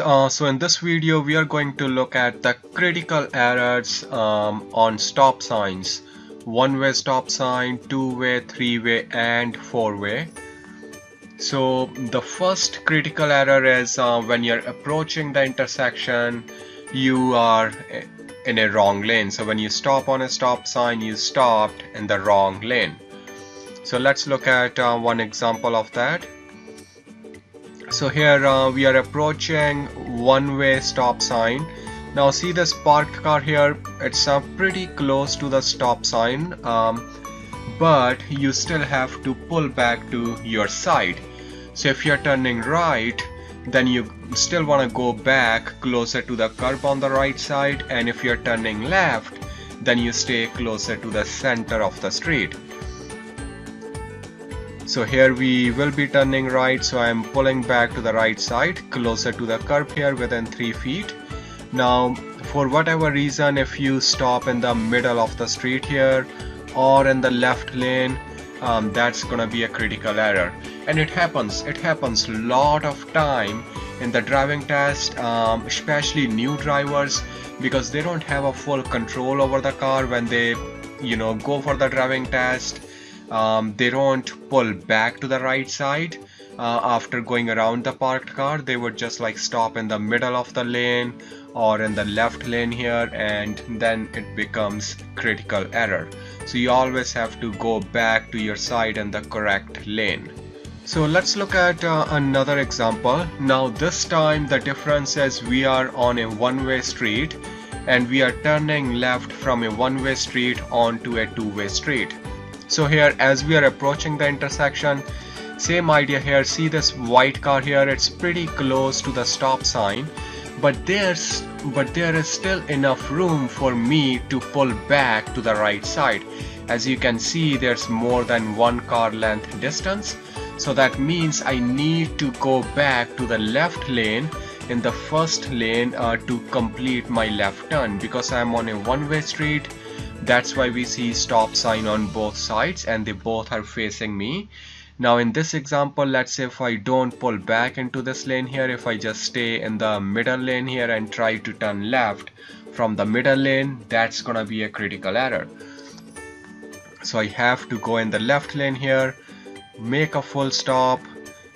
Uh, so in this video we are going to look at the critical errors um, on stop signs. One-way stop sign two-way three-way and four-way. So the first critical error is uh, when you're approaching the intersection you are in a wrong lane. So when you stop on a stop sign you stopped in the wrong lane. So let's look at uh, one example of that so here uh, we are approaching one-way stop sign. Now see this parked car here? It's uh, pretty close to the stop sign um, but you still have to pull back to your side. So if you're turning right then you still want to go back closer to the curb on the right side and if you're turning left then you stay closer to the center of the street so here we will be turning right so I'm pulling back to the right side closer to the curb here within 3 feet. Now for whatever reason if you stop in the middle of the street here or in the left lane um, that's gonna be a critical error. And it happens it happens a lot of time in the driving test um, especially new drivers because they don't have a full control over the car when they you know go for the driving test um, they don't pull back to the right side. Uh, after going around the parked car they would just like stop in the middle of the lane or in the left lane here and then it becomes critical error. So you always have to go back to your side in the correct lane. So let's look at uh, another example. Now this time the difference is we are on a one-way street and we are turning left from a one-way street onto a two-way street so here as we are approaching the intersection same idea here. See this white car here? It's pretty close to the stop sign but there's but there is still enough room for me to pull back to the right side. As you can see there's more than one car length distance. So that means I need to go back to the left lane in the first lane uh, to complete my left turn because I'm on a one-way street that's why we see stop sign on both sides and they both are facing me. Now in this example let's say if I don't pull back into this lane here if I just stay in the middle lane here and try to turn left from the middle lane that's gonna be a critical error. So I have to go in the left lane here make a full stop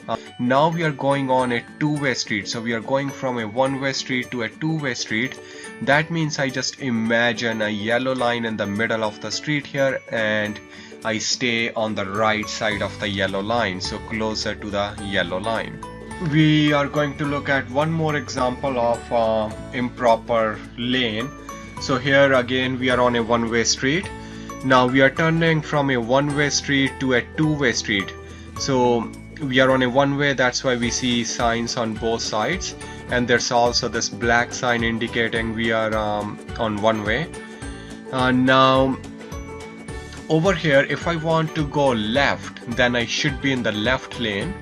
uh, now we are going on a two-way street. So we are going from a one-way street to a two-way street. That means I just imagine a yellow line in the middle of the street here and I stay on the right side of the yellow line so closer to the yellow line. We are going to look at one more example of uh, improper lane. So here again we are on a one-way street. Now we are turning from a one-way street to a two-way street. So we are on a one-way that's why we see signs on both sides. And there's also this black sign indicating we are um, on one way. Uh, now over here if I want to go left then I should be in the left lane.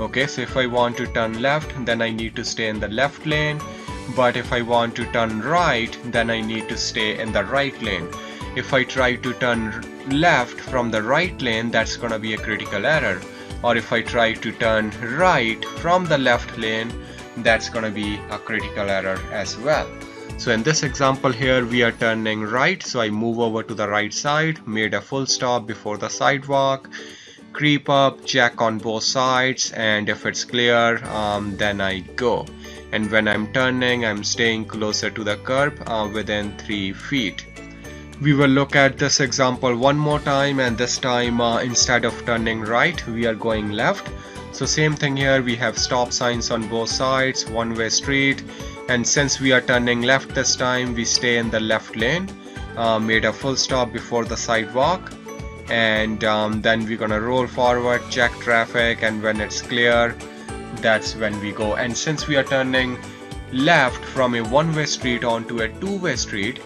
Okay so if I want to turn left then I need to stay in the left lane. But if I want to turn right then I need to stay in the right lane. If I try to turn left from the right lane that's gonna be a critical error or if I try to turn right from the left lane that's gonna be a critical error as well. So in this example here we are turning right. So I move over to the right side made a full stop before the sidewalk creep up check on both sides and if it's clear um, then I go. And when I'm turning I'm staying closer to the curb uh, within 3 feet we will look at this example one more time and this time uh, instead of turning right we are going left. So same thing here we have stop signs on both sides one way street. And since we are turning left this time we stay in the left lane uh, made a full stop before the sidewalk. And um, then we're gonna roll forward check traffic and when it's clear that's when we go. And since we are turning left from a one-way street onto a two-way street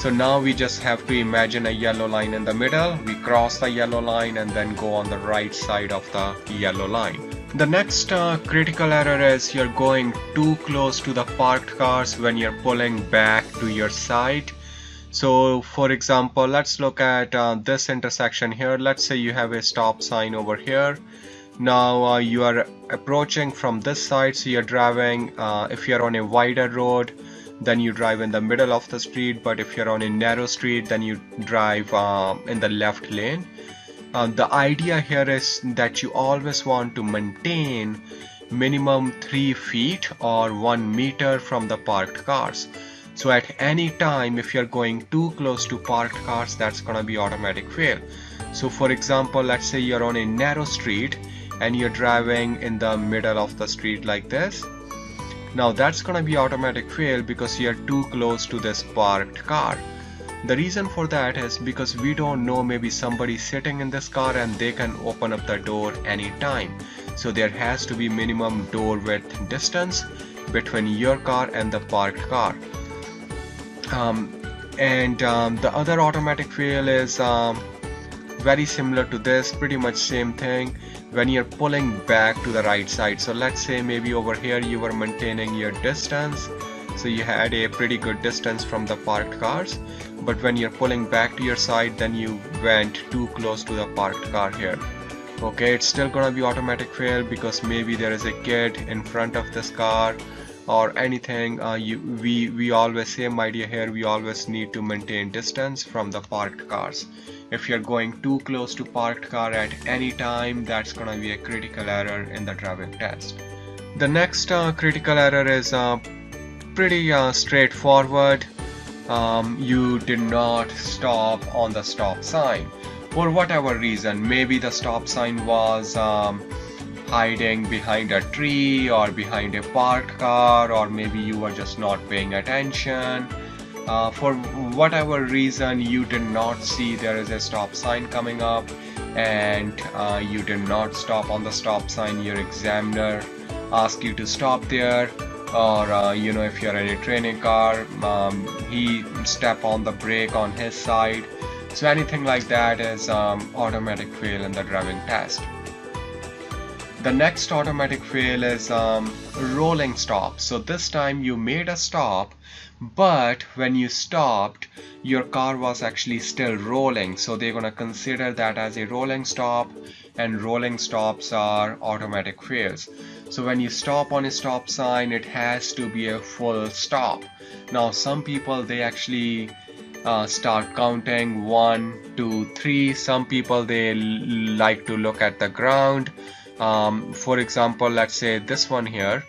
so now we just have to imagine a yellow line in the middle we cross the yellow line and then go on the right side of the yellow line the next uh, critical error is you're going too close to the parked cars when you're pulling back to your side. So for example, let's look at uh, this intersection here. Let's say you have a stop sign over here. now uh, you are approaching from this side so you're driving uh, if you're on a wider road then you drive in the middle of the street but if you're on a narrow street then you drive uh, in the left lane. Uh, the idea here is that you always want to maintain minimum 3 feet or 1 meter from the parked cars. So at any time if you're going too close to parked cars that's gonna be automatic fail. So for example let's say you're on a narrow street and you're driving in the middle of the street like this now that's gonna be automatic fail because you're too close to this parked car. The reason for that is because we don't know maybe somebody sitting in this car and they can open up the door anytime. So there has to be minimum door width distance between your car and the parked car. Um, and um, the other automatic fail is um, very similar to this, pretty much same thing. When you're pulling back to the right side so let's say maybe over here you were maintaining your distance so you had a pretty good distance from the parked cars but when you're pulling back to your side then you went too close to the parked car here. Okay it's still gonna be automatic fail because maybe there is a kid in front of this car or anything uh, you, we we always same idea here we always need to maintain distance from the parked cars. If you're going too close to parked car at any time that's gonna be a critical error in the driving test. The next uh, critical error is uh, pretty uh, straightforward. Um, you did not stop on the stop sign. For whatever reason maybe the stop sign was um, hiding behind a tree or behind a parked car or maybe you were just not paying attention. Uh, for whatever reason you did not see there is a stop sign coming up and uh, you did not stop on the stop sign. Your examiner asked you to stop there or uh, you know if you're in a training car um, he step on the brake on his side. So anything like that is um, automatic fail in the driving test the next automatic fail is um, rolling stop. So this time you made a stop but when you stopped your car was actually still rolling. So they're gonna consider that as a rolling stop and rolling stops are automatic fails. So when you stop on a stop sign it has to be a full stop. Now some people they actually uh, start counting one two three. Some people they like to look at the ground um, for example let's say this one here.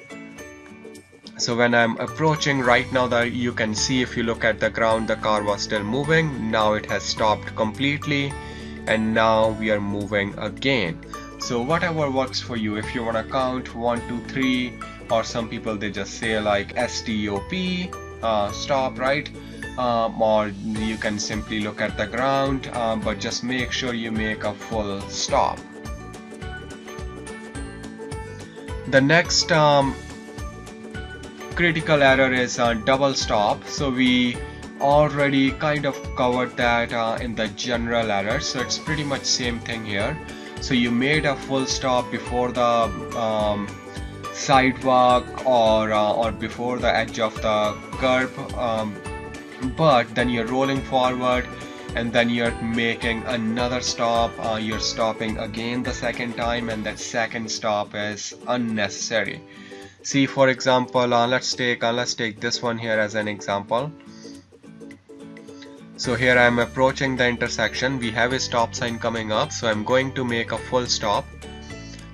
So when I'm approaching right now that you can see if you look at the ground the car was still moving. Now it has stopped completely and now we are moving again. So whatever works for you if you want to count one two three or some people they just say like stop uh, stop right? Um, or you can simply look at the ground um, but just make sure you make a full stop the next um, critical error is uh, double stop. So we already kind of covered that uh, in the general error. So it's pretty much same thing here. So you made a full stop before the um, sidewalk or uh, or before the edge of the curb um, but then you're rolling forward and then you're making another stop uh, you're stopping again the second time and that second stop is unnecessary. See for example uh, let's take uh, let's take this one here as an example. So here I'm approaching the intersection. We have a stop sign coming up so I'm going to make a full stop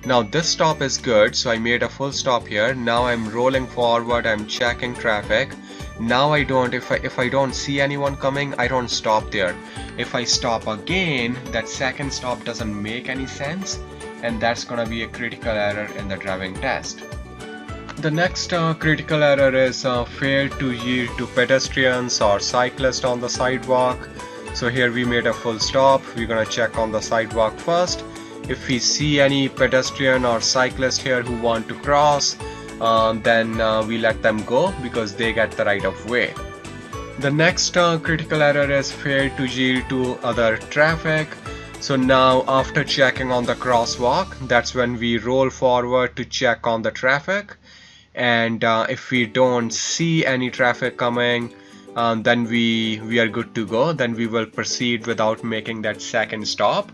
now this stop is good so I made a full stop here now I'm rolling forward I'm checking traffic now I don't if I if I don't see anyone coming I don't stop there if I stop again that second stop doesn't make any sense and that's gonna be a critical error in the driving test the next uh, critical error is uh, to yield to pedestrians or cyclists on the sidewalk. So here we made a full stop. We're gonna check on the sidewalk first. If we see any pedestrian or cyclist here who want to cross, um, then uh, we let them go because they get the right of way. The next uh, critical error is fail to yield to other traffic. So now after checking on the crosswalk, that's when we roll forward to check on the traffic and uh, if we don't see any traffic coming um, then we we are good to go then we will proceed without making that second stop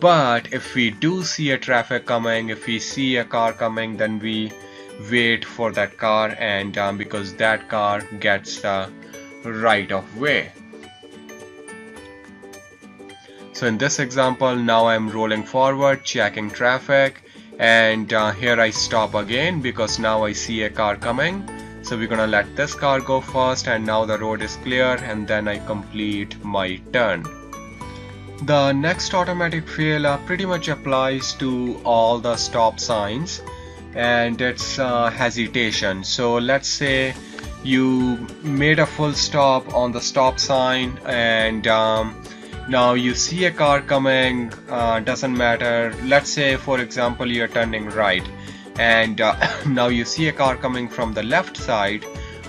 but if we do see a traffic coming if we see a car coming then we wait for that car and um, because that car gets the right of way. So in this example now I'm rolling forward checking traffic and uh, here I stop again because now I see a car coming. So we're gonna let this car go first and now the road is clear and then I complete my turn the next automatic fail uh, pretty much applies to all the stop signs and it's uh, hesitation. So let's say you made a full stop on the stop sign and um, now you see a car coming uh, doesn't matter. Let's say for example you're turning right and uh, now you see a car coming from the left side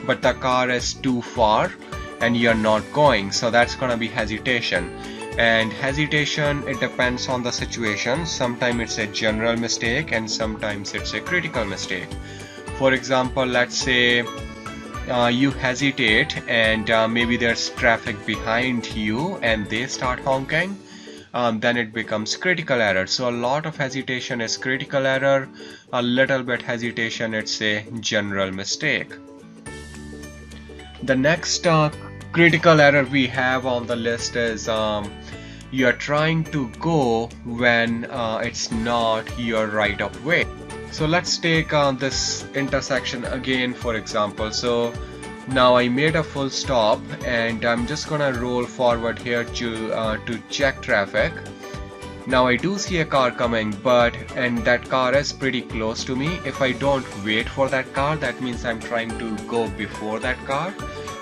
but the car is too far and you're not going. So that's gonna be hesitation and hesitation it depends on the situation. Sometimes it's a general mistake and sometimes it's a critical mistake. For example let's say uh, you hesitate and uh, maybe there's traffic behind you and they start honking um, then it becomes critical error. So a lot of hesitation is critical error. A little bit hesitation it's a general mistake. The next uh, critical error we have on the list is um, you are trying to go when uh, it's not your right of way. So let's take uh, this intersection again for example. So now I made a full stop and I'm just gonna roll forward here to uh, to check traffic. Now I do see a car coming but and that car is pretty close to me. If I don't wait for that car that means I'm trying to go before that car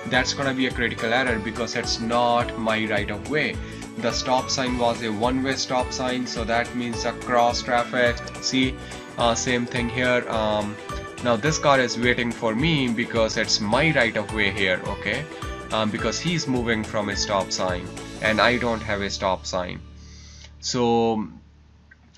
that's gonna be a critical error because it's not my right of way. The stop sign was a one-way stop sign so that means a cross traffic. See uh, same thing here. Um, now this car is waiting for me because it's my right of way here okay? Um, because he's moving from a stop sign and I don't have a stop sign. So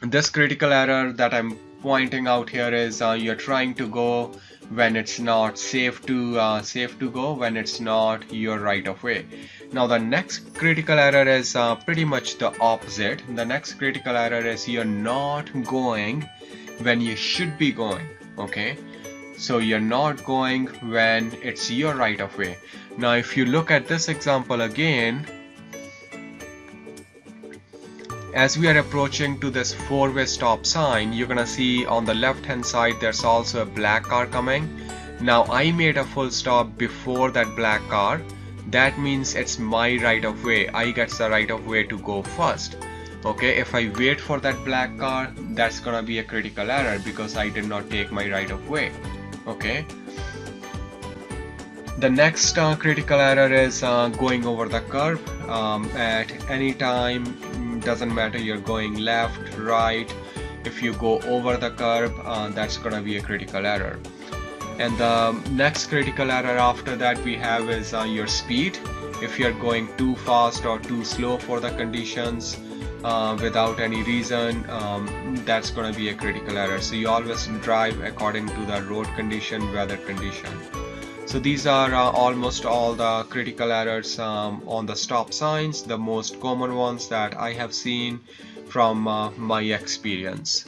this critical error that I'm pointing out here is uh, you're trying to go when it's not safe to uh, safe to go when it's not your right of way. Now the next critical error is uh, pretty much the opposite. The next critical error is you're not going when you should be going okay? So you're not going when it's your right of way. Now if you look at this example again as we are approaching to this four-way stop sign you're gonna see on the left hand side there's also a black car coming. Now I made a full stop before that black car. That means it's my right of way. I get the right of way to go first. Okay if I wait for that black car that's gonna be a critical error because I did not take my right of way. Okay. The next uh, critical error is uh, going over the curb um, at any time doesn't matter you're going left right. If you go over the curb uh, that's gonna be a critical error. And the next critical error after that we have is uh, your speed. If you're going too fast or too slow for the conditions uh, without any reason um, that's going to be a critical error. So you always drive according to the road condition weather condition so these are uh, almost all the critical errors um, on the stop signs, the most common ones that I have seen from uh, my experience.